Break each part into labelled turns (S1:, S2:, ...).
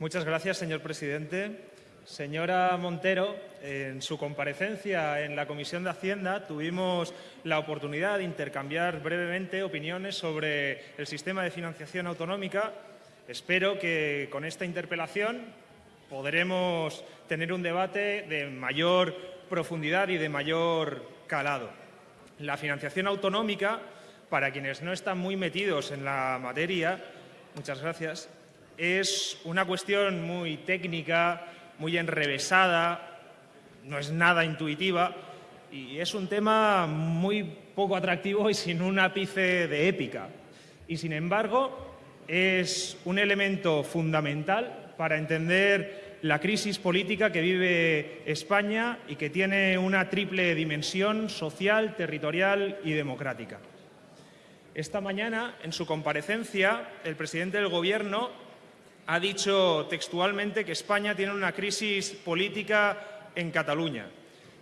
S1: Muchas gracias, señor presidente. Señora Montero, en su comparecencia en la Comisión de Hacienda tuvimos la oportunidad de intercambiar brevemente opiniones sobre el sistema de financiación autonómica. Espero que con esta interpelación podremos tener un debate de mayor profundidad y de mayor calado. La financiación autonómica, para quienes no están muy metidos en la materia, muchas gracias, es una cuestión muy técnica, muy enrevesada, no es nada intuitiva y es un tema muy poco atractivo y sin un ápice de épica. Y sin embargo, es un elemento fundamental para entender la crisis política que vive España y que tiene una triple dimensión social, territorial y democrática. Esta mañana, en su comparecencia, el presidente del Gobierno ha dicho textualmente que España tiene una crisis política en Cataluña.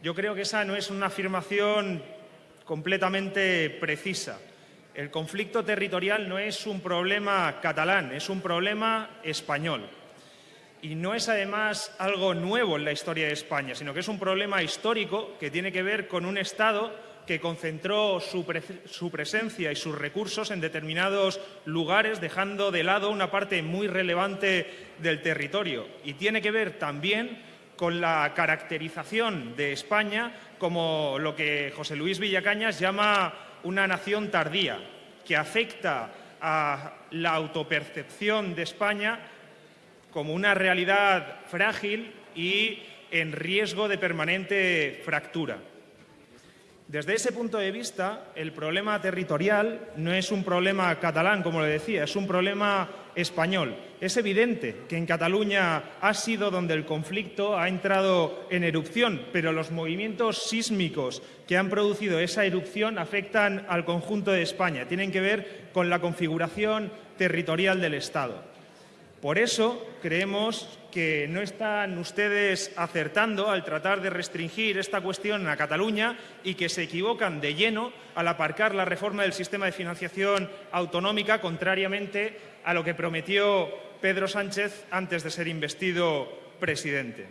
S1: Yo creo que esa no es una afirmación completamente precisa. El conflicto territorial no es un problema catalán, es un problema español. Y no es además algo nuevo en la historia de España, sino que es un problema histórico que tiene que ver con un Estado que concentró su, presencia y sus recursos en determinados lugares, dejando de lado una parte muy relevante del territorio. Y tiene que ver también con la caracterización de España como lo que José Luis Villacañas llama una nación tardía, que afecta a la autopercepción de España como una realidad frágil y en riesgo de permanente fractura. Desde ese punto de vista, el problema territorial no es un problema catalán, como le decía, es un problema español. Es evidente que en Cataluña ha sido donde el conflicto ha entrado en erupción, pero los movimientos sísmicos que han producido esa erupción afectan al conjunto de España, tienen que ver con la configuración territorial del Estado. Por eso creemos que no están ustedes acertando al tratar de restringir esta cuestión a Cataluña y que se equivocan de lleno al aparcar la reforma del sistema de financiación autonómica, contrariamente a lo que prometió Pedro Sánchez antes de ser investido presidente.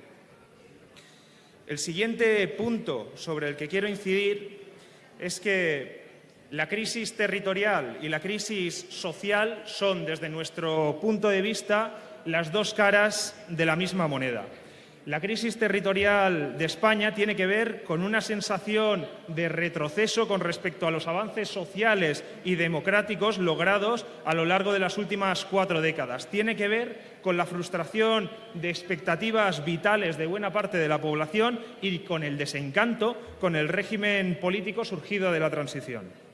S1: El siguiente punto sobre el que quiero incidir es que la crisis territorial y la crisis social son, desde nuestro punto de vista, las dos caras de la misma moneda. La crisis territorial de España tiene que ver con una sensación de retroceso con respecto a los avances sociales y democráticos logrados a lo largo de las últimas cuatro décadas. Tiene que ver con la frustración de expectativas vitales de buena parte de la población y con el desencanto con el régimen político surgido de la transición.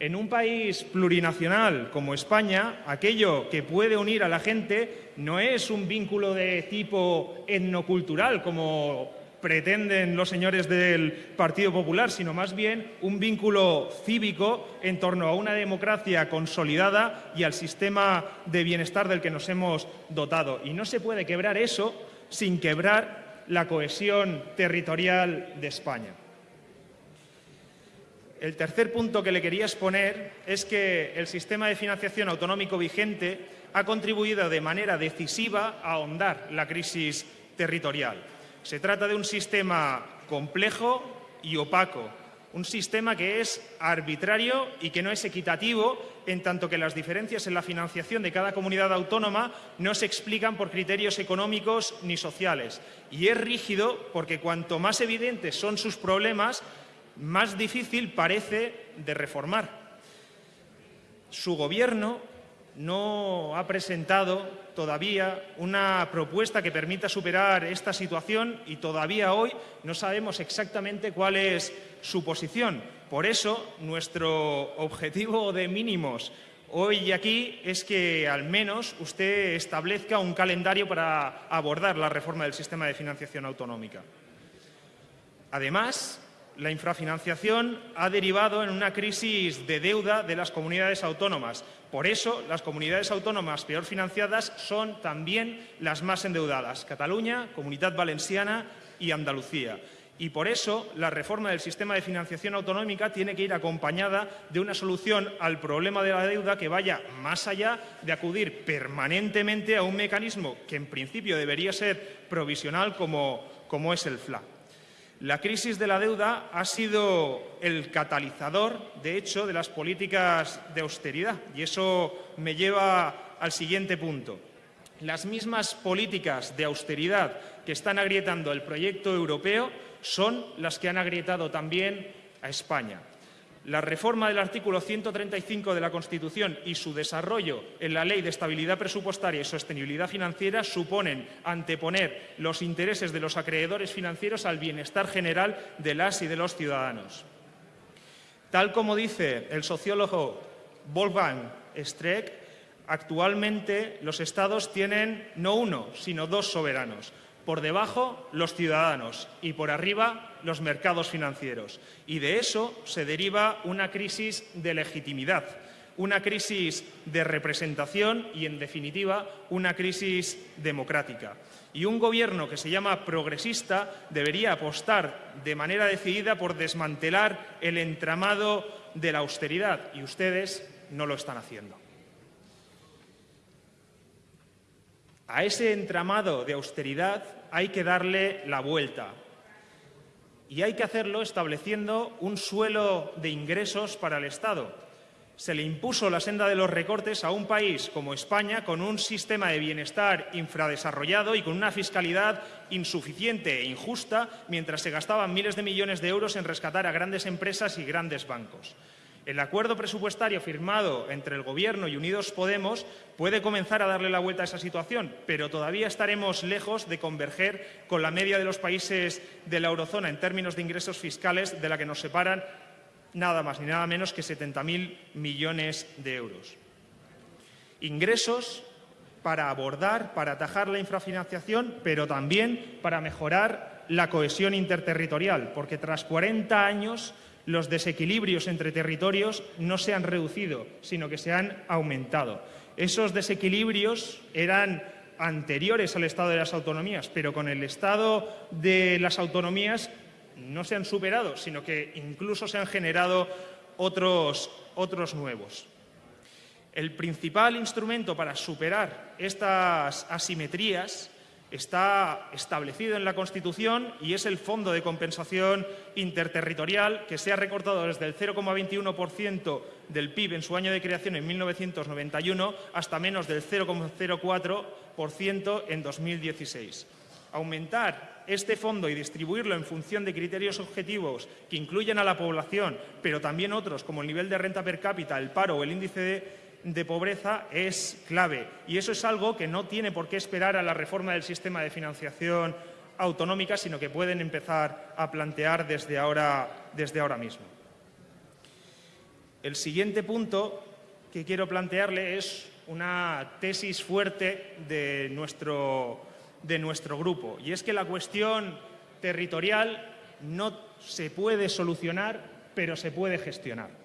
S1: En un país plurinacional como España, aquello que puede unir a la gente no es un vínculo de tipo etnocultural, como pretenden los señores del Partido Popular, sino más bien un vínculo cívico en torno a una democracia consolidada y al sistema de bienestar del que nos hemos dotado. Y no se puede quebrar eso sin quebrar la cohesión territorial de España. El tercer punto que le quería exponer es que el sistema de financiación autonómico vigente ha contribuido de manera decisiva a ahondar la crisis territorial. Se trata de un sistema complejo y opaco, un sistema que es arbitrario y que no es equitativo, en tanto que las diferencias en la financiación de cada comunidad autónoma no se explican por criterios económicos ni sociales. Y es rígido porque cuanto más evidentes son sus problemas, más difícil parece de reformar. Su Gobierno no ha presentado todavía una propuesta que permita superar esta situación y todavía hoy no sabemos exactamente cuál es su posición. Por eso, nuestro objetivo de mínimos hoy y aquí es que al menos usted establezca un calendario para abordar la reforma del sistema de financiación autonómica. Además, la infrafinanciación ha derivado en una crisis de deuda de las comunidades autónomas. Por eso, las comunidades autónomas peor financiadas son también las más endeudadas, Cataluña, Comunidad Valenciana y Andalucía. Y por eso la reforma del sistema de financiación autonómica tiene que ir acompañada de una solución al problema de la deuda que vaya más allá de acudir permanentemente a un mecanismo que en principio debería ser provisional como, es el FLA. La crisis de la deuda ha sido el catalizador, de hecho, de las políticas de austeridad. Y eso me lleva al siguiente punto. Las mismas políticas de austeridad que están agrietando el proyecto europeo son las que han agrietado también a España. La reforma del artículo 135 de la Constitución y su desarrollo en la Ley de Estabilidad Presupuestaria y Sostenibilidad Financiera suponen anteponer los intereses de los acreedores financieros al bienestar general de las y de los ciudadanos. Tal como dice el sociólogo Wolfgang Streeck, actualmente los Estados tienen no uno, sino dos soberanos, por debajo, los ciudadanos y por arriba, los mercados financieros. Y de eso se deriva una crisis de legitimidad, una crisis de representación y, en definitiva, una crisis democrática. Y un gobierno que se llama progresista debería apostar de manera decidida por desmantelar el entramado de la austeridad y ustedes no lo están haciendo. A ese entramado de austeridad hay que darle la vuelta. Y hay que hacerlo estableciendo un suelo de ingresos para el Estado. Se le impuso la senda de los recortes a un país como España con un sistema de bienestar infradesarrollado y con una fiscalidad insuficiente e injusta mientras se gastaban miles de millones de euros en rescatar a grandes empresas y grandes bancos. El acuerdo presupuestario firmado entre el Gobierno y Unidos Podemos puede comenzar a darle la vuelta a esa situación, pero todavía estaremos lejos de converger con la media de los países de la eurozona en términos de ingresos fiscales, de la que nos separan nada más ni nada menos que 70.000 millones de euros. Ingresos para abordar, para atajar la infrafinanciación, pero también para mejorar la cohesión interterritorial, porque tras 40 años los desequilibrios entre territorios no se han reducido, sino que se han aumentado. Esos desequilibrios eran anteriores al estado de las autonomías, pero con el estado de las autonomías no se han superado, sino que incluso se han generado otros, otros nuevos. El principal instrumento para superar estas asimetrías está establecido en la Constitución y es el Fondo de Compensación Interterritorial que se ha recortado desde el 0,21% del PIB en su año de creación en 1991 hasta menos del 0,04% en 2016. Aumentar este fondo y distribuirlo en función de criterios objetivos que incluyen a la población, pero también otros como el nivel de renta per cápita, el paro o el índice de de pobreza es clave y eso es algo que no tiene por qué esperar a la reforma del sistema de financiación autonómica, sino que pueden empezar a plantear desde ahora, desde ahora mismo. El siguiente punto que quiero plantearle es una tesis fuerte de nuestro, de nuestro grupo y es que la cuestión territorial no se puede solucionar, pero se puede gestionar.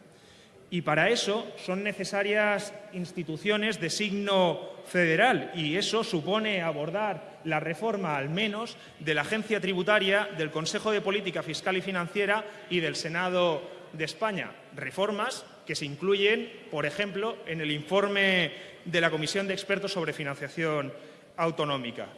S1: Y para eso son necesarias instituciones de signo federal y eso supone abordar la reforma al menos de la Agencia Tributaria, del Consejo de Política Fiscal y Financiera y del Senado de España. Reformas que se incluyen, por ejemplo, en el informe de la Comisión de Expertos sobre Financiación Autonómica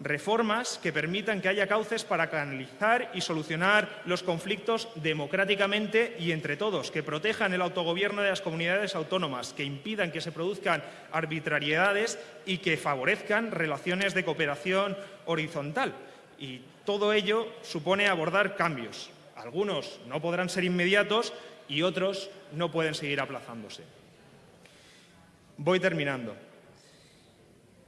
S1: reformas que permitan que haya cauces para canalizar y solucionar los conflictos democráticamente y entre todos, que protejan el autogobierno de las comunidades autónomas, que impidan que se produzcan arbitrariedades y que favorezcan relaciones de cooperación horizontal. Y todo ello supone abordar cambios. Algunos no podrán ser inmediatos y otros no pueden seguir aplazándose. Voy terminando.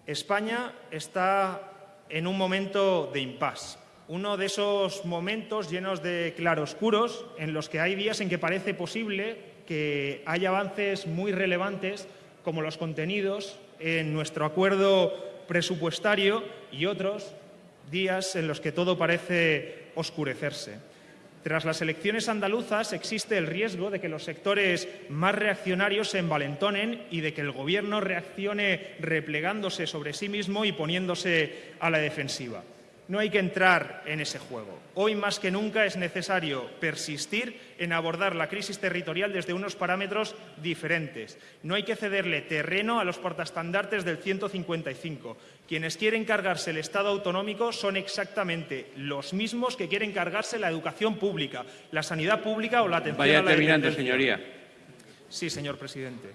S1: España está en un momento de impasse. Uno de esos momentos llenos de claroscuros en los que hay días en que parece posible que haya avances muy relevantes como los contenidos en nuestro acuerdo presupuestario y otros días en los que todo parece oscurecerse. Tras las elecciones andaluzas existe el riesgo de que los sectores más reaccionarios se envalentonen y de que el Gobierno reaccione replegándose sobre sí mismo y poniéndose a la defensiva. No hay que entrar en ese juego. Hoy más que nunca es necesario persistir en abordar la crisis territorial desde unos parámetros diferentes. No hay que cederle terreno a los portaestandartes del 155. Quienes quieren cargarse el Estado autonómico son exactamente los mismos que quieren cargarse la educación pública, la sanidad pública o la atención
S2: Vaya
S1: a la
S2: terminando, señoría.
S1: Sí, señor presidente.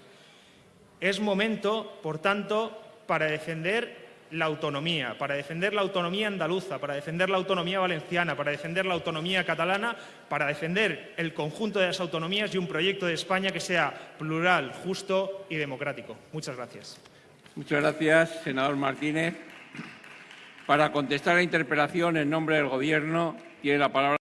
S1: Es momento, por tanto, para defender la autonomía, para defender la autonomía andaluza, para defender la autonomía valenciana, para defender la autonomía catalana, para defender el conjunto de las autonomías y un proyecto de España que sea plural, justo y democrático. Muchas gracias.
S2: Muchas gracias, senador Martínez. Para contestar la interpelación en nombre del Gobierno, tiene la palabra.